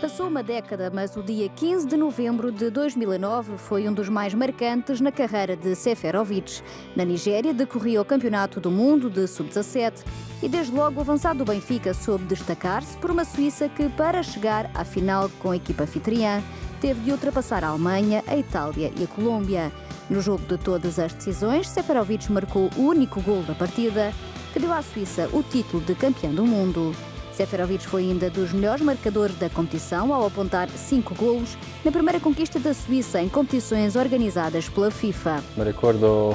Passou uma década, mas o dia 15 de novembro de 2009 foi um dos mais marcantes na carreira de Seferovic. Na Nigéria, decorria o Campeonato do Mundo de Sub-17 e desde logo o avançado do Benfica soube destacar-se por uma Suíça que, para chegar à final com a equipa anfitriã, teve de ultrapassar a Alemanha, a Itália e a Colômbia. No jogo de todas as decisões, Seferovic marcou o único gol da partida, que deu à Suíça o título de campeão do mundo. Seferovic foi ainda dos melhores marcadores da competição ao apontar cinco golos na primeira conquista da Suíça em competições organizadas pela FIFA. Me recordo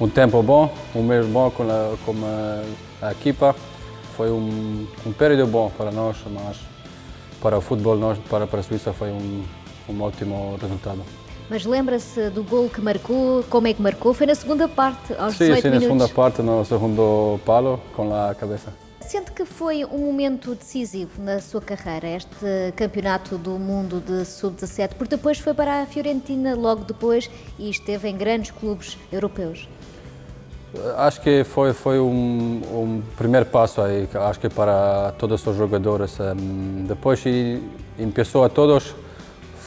um tempo bom, um mês bom com a, com a, equipa. Foi um, um período bom para nós, mas para o futebol, nós, para, para a Suíça, foi um, um ótimo resultado. Mas lembra-se do gol que marcou? Como é que marcou? Foi na segunda parte, aos sim, 18 sim, minutos? na segunda parte, no segundo palo, com a cabeça. Sente que foi um momento decisivo na sua carreira, este campeonato do mundo de sub-17, porque depois foi para a Fiorentina logo depois e esteve em grandes clubes europeus. Acho que foi, foi um, um primeiro passo aí, acho que para todos os jogadores. Depois começou a todos,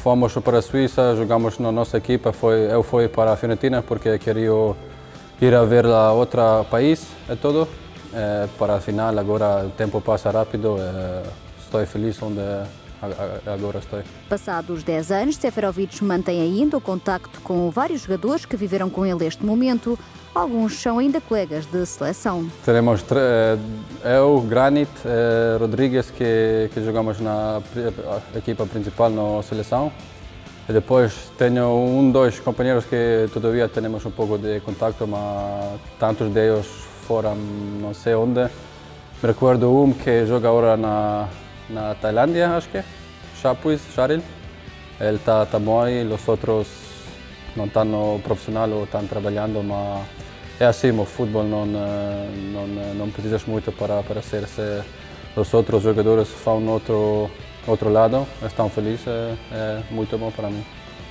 fomos para a Suíça, jogamos na nossa equipa, foi, eu fui para a Fiorentina porque queria ir a ver a outro país, é todo. É, para a final, agora o tempo passa rápido, é, estou feliz onde agora estou. Passados 10 anos, Seferovic mantém ainda o contacto com vários jogadores que viveram com ele este momento. Alguns são ainda colegas de seleção. Teremos eu, Granit, Rodrigues, que, que jogamos na equipa principal na seleção. E depois tenho um, dois companheiros que todavia temos um pouco de contato, mas tantos deles foram não sei onde. Me recordo um que joga agora na, na Tailândia, acho que Chapuis, Charil. Ele está tá bom aí, os outros não estão no profissional ou estão trabalhando, mas é assim, o futebol não, não, não precisas muito para, para ser. Se os outros jogadores vão outro, outro lado, estão felizes, é, é muito bom para mim.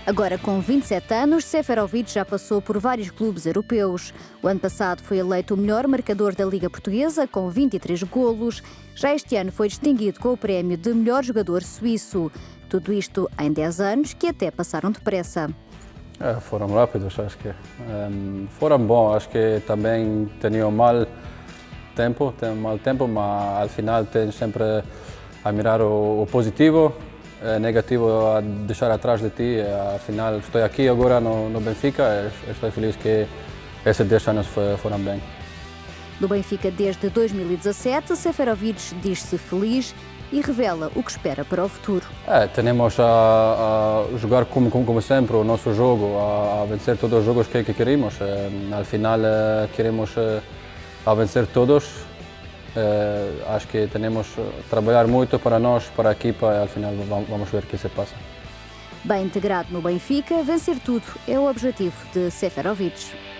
Agora, com 27 anos, Seferovic já passou por vários clubes europeus. O ano passado foi eleito o melhor marcador da Liga Portuguesa, com 23 golos. Já este ano foi distinguido com o prémio de melhor jogador suíço. Tudo isto em 10 anos, que até passaram depressa. É, foram rápidos, acho que. Um, foram bons, acho que também tinham mal tempo, tem mal tempo, mas ao final tem sempre a mirar o, o positivo negativo a deixar atrás de ti. Afinal, estou aqui agora no, no Benfica estou feliz que esses 10 anos foram bem. No Benfica desde 2017, Seferovic diz-se feliz e revela o que espera para o futuro. É, temos a, a jogar como, como, como, sempre o nosso jogo, a, a vencer todos os jogos que, que queremos. É, final, é, queremos a vencer todos acho que temos que trabalhar muito para nós, para a equipa e ao final vamos ver o que se passa. Bem integrado no Benfica, vencer tudo é o objetivo de Seferovic.